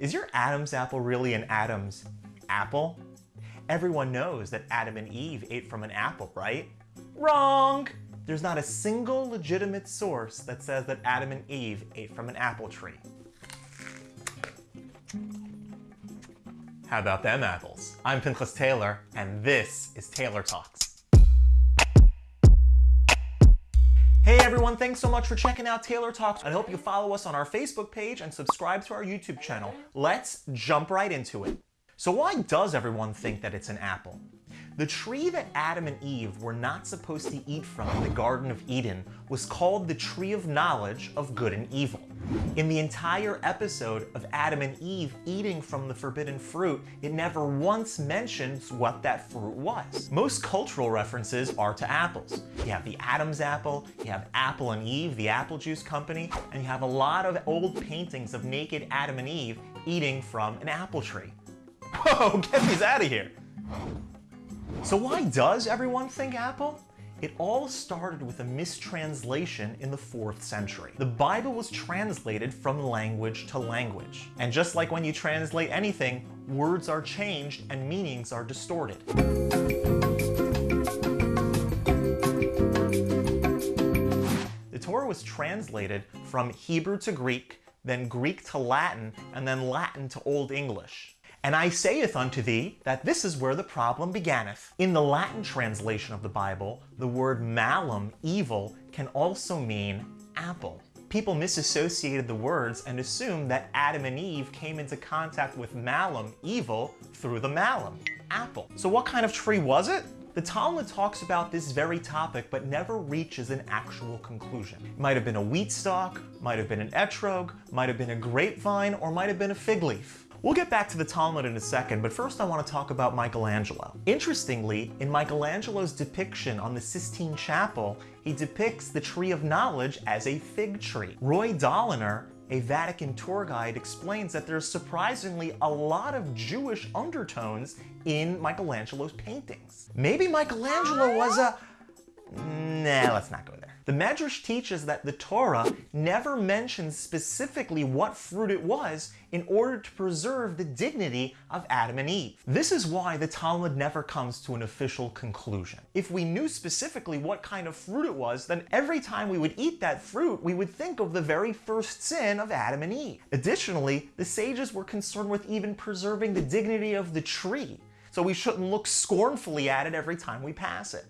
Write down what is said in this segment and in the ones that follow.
Is your Adam's apple really an Adam's apple? Everyone knows that Adam and Eve ate from an apple, right? Wrong! There's not a single legitimate source that says that Adam and Eve ate from an apple tree. How about them apples? I'm Pinchas Taylor, and this is Taylor Talks. Everyone, thanks so much for checking out Taylor Talks. I hope you follow us on our Facebook page and subscribe to our YouTube channel. Let's jump right into it. So why does everyone think that it's an apple? The tree that Adam and Eve were not supposed to eat from in the Garden of Eden was called the tree of knowledge of good and evil. In the entire episode of Adam and Eve eating from the forbidden fruit, it never once mentions what that fruit was. Most cultural references are to apples. You have the Adam's apple, you have Apple and Eve, the apple juice company, and you have a lot of old paintings of naked Adam and Eve eating from an apple tree. Whoa, get these out of here. So why does everyone think apple? It all started with a mistranslation in the 4th century. The Bible was translated from language to language. And just like when you translate anything, words are changed and meanings are distorted. The Torah was translated from Hebrew to Greek, then Greek to Latin, and then Latin to Old English. And I saith unto thee that this is where the problem beginneth. In the Latin translation of the Bible, the word malum, evil, can also mean apple. People misassociated the words and assumed that Adam and Eve came into contact with malum, evil, through the malum, apple. So what kind of tree was it? The Talmud talks about this very topic but never reaches an actual conclusion. It might have been a wheat stalk, might have been an etrog, might have been a grapevine, or might have been a fig leaf. We'll get back to the Talmud in a second, but first I want to talk about Michelangelo. Interestingly, in Michelangelo's depiction on the Sistine Chapel, he depicts the Tree of Knowledge as a fig tree. Roy Doliner, a Vatican tour guide, explains that there's surprisingly a lot of Jewish undertones in Michelangelo's paintings. Maybe Michelangelo was a... Nah, let's not go there. The Medrash teaches that the Torah never mentions specifically what fruit it was in order to preserve the dignity of Adam and Eve. This is why the Talmud never comes to an official conclusion. If we knew specifically what kind of fruit it was, then every time we would eat that fruit, we would think of the very first sin of Adam and Eve. Additionally, the sages were concerned with even preserving the dignity of the tree, so we shouldn't look scornfully at it every time we pass it.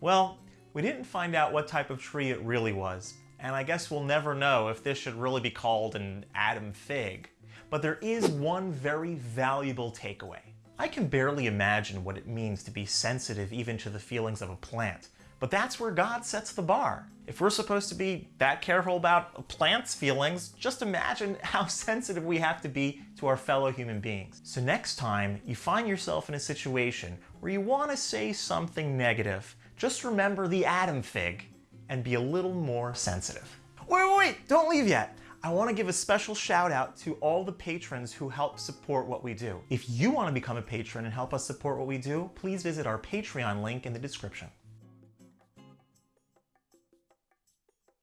Well, we didn't find out what type of tree it really was, and I guess we'll never know if this should really be called an Adam fig. But there is one very valuable takeaway. I can barely imagine what it means to be sensitive even to the feelings of a plant, but that's where God sets the bar. If we're supposed to be that careful about a plant's feelings, just imagine how sensitive we have to be to our fellow human beings. So next time you find yourself in a situation where you want to say something negative, just remember the Adam fig and be a little more sensitive. Wait, wait, wait, don't leave yet. I want to give a special shout out to all the patrons who help support what we do. If you want to become a patron and help us support what we do, please visit our Patreon link in the description.